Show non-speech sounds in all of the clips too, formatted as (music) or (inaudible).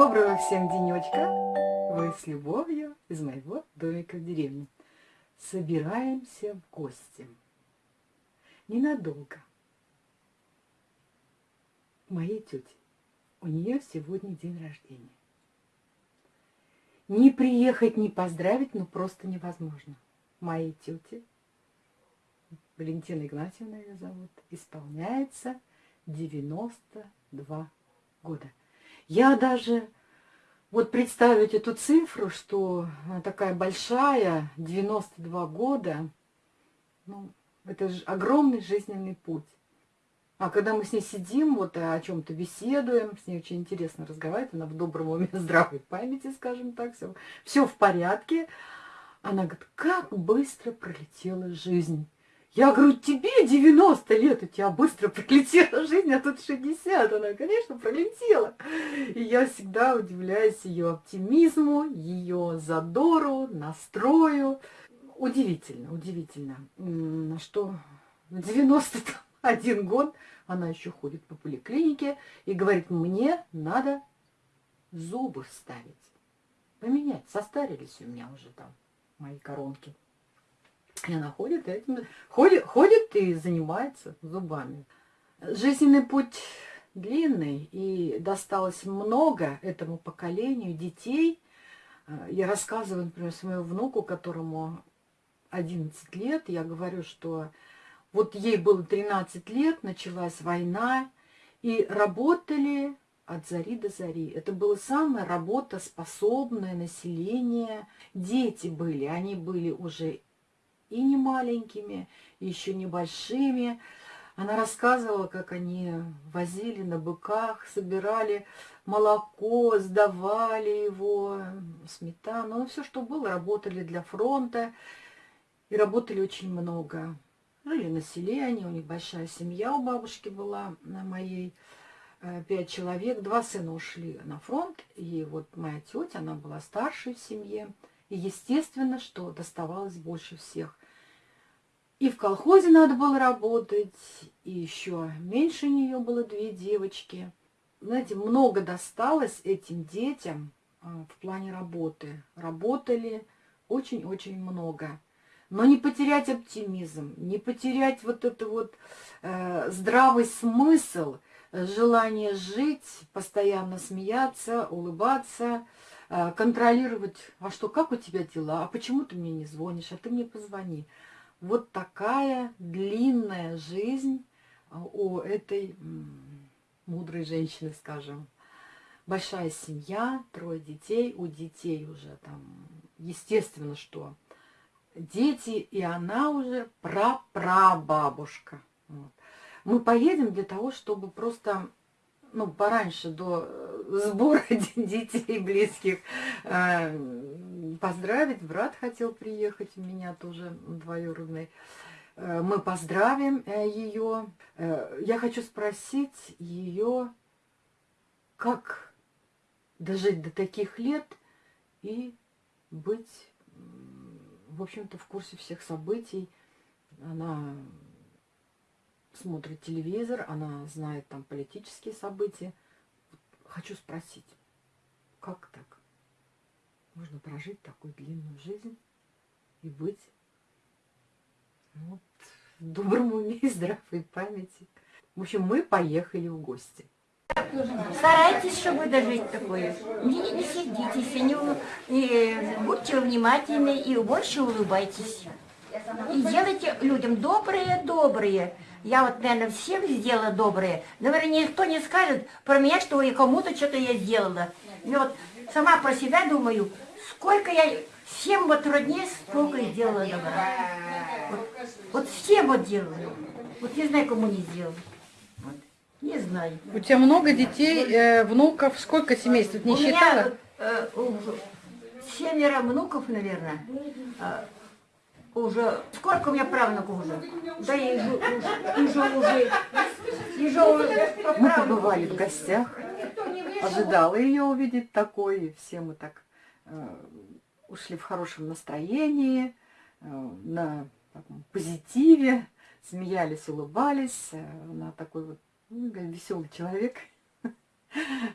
Доброго всем денечка! Вы с любовью из моего домика в деревне. Собираемся в гости. Ненадолго. Моей тети. У нее сегодня день рождения. Не приехать, не поздравить, ну просто невозможно. Моей тети, Валентина Игнатьевна ее зовут, исполняется 92 года. Я даже, вот представить эту цифру, что такая большая, 92 года, ну, это же огромный жизненный путь. А когда мы с ней сидим, вот о чем-то беседуем, с ней очень интересно разговаривать, она в добром уме, (laughs) здравой памяти, скажем так, все, все в порядке. Она говорит, как быстро пролетела жизнь. Я говорю, тебе 90 лет, у тебя быстро пролетела жизнь, а тут 60. Она, конечно, пролетела. И я всегда удивляюсь ее оптимизму, ее задору, настрою. Удивительно, удивительно, что в 91 год она еще ходит по поликлинике и говорит, мне надо зубы вставить, поменять. Состарились у меня уже там мои коронки. И она ходит, этим, ходит, ходит и занимается зубами. Жизненный путь длинный, и досталось много этому поколению детей. Э, я рассказываю, например, своему внуку, которому 11 лет, я говорю, что вот ей было 13 лет, началась война, и работали от зари до зари. Это было самое работоспособное население. Дети были, они были уже и не маленькими, и еще небольшими. Она рассказывала, как они возили на быках, собирали молоко, сдавали его, сметану, ну, все, что было, работали для фронта. И работали очень много. Жили на селе они, у них большая семья у бабушки была, на моей, э, пять человек. Два сына ушли на фронт, и вот моя тетя, она была старшей в семье. И естественно, что доставалось больше всех. И в колхозе надо было работать, и еще меньше нее было две девочки. Знаете, много досталось этим детям а, в плане работы. Работали очень-очень много. Но не потерять оптимизм, не потерять вот это вот э, здравый смысл, желание жить, постоянно смеяться, улыбаться, э, контролировать, а что, как у тебя дела, а почему ты мне не звонишь, а ты мне позвони. Вот такая длинная жизнь а, у этой мудрой женщины, скажем. Большая семья, трое детей, у детей уже там, естественно, что дети, и она уже прапрабабушка. Вот. Мы поедем для того, чтобы просто, ну, пораньше до э, сбора (laughs) детей близких э, поздравить. Брат хотел приехать, у меня тоже двоюродный. Э, мы поздравим э, ее. Я хочу спросить ее, как дожить до таких лет и быть, в общем-то, в курсе всех событий. Она смотрит телевизор, она знает там политические события. Хочу спросить, как так? можно прожить такую длинную жизнь и быть ну, вот, в добром уме и здравой памяти. В общем, мы поехали в гости. Старайтесь, чтобы дожить такое. Не, не сердитесь, не, не, будьте внимательны и больше улыбайтесь. И делайте людям добрые-добрые. Я вот, наверное, всем сделала добрые. Наверное, никто не скажет про меня, что и кому-то что-то я сделала. И вот сама про себя думаю, Сколько я всем вот роднее столько сделала добра. Вот, вот всем вот делаю. Вот не знаю, кому не сделал. Вот. Не знаю. У тебя много детей, э, внуков, сколько семейств? Не у считала? Меня, э, семеро внуков, наверное. Уже, сколько у меня правнуков уже? Да и уже, уже, уже, уже, уже Мы побывали в гостях, ожидала ее увидеть такой, и все мы так Э, ушли в хорошем настроении, э, на таком позитиве, смеялись, улыбались. Э, она такой вот ну, веселый человек. (laughs)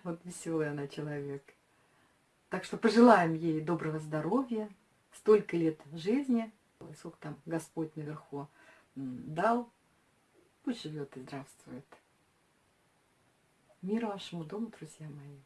Вот веселый она человек. Так что пожелаем ей доброго здоровья, столько лет жизни, сколько там Господь наверху дал. Пусть живет и здравствует. Мир вашему дому, друзья мои.